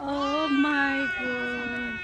Oh my god.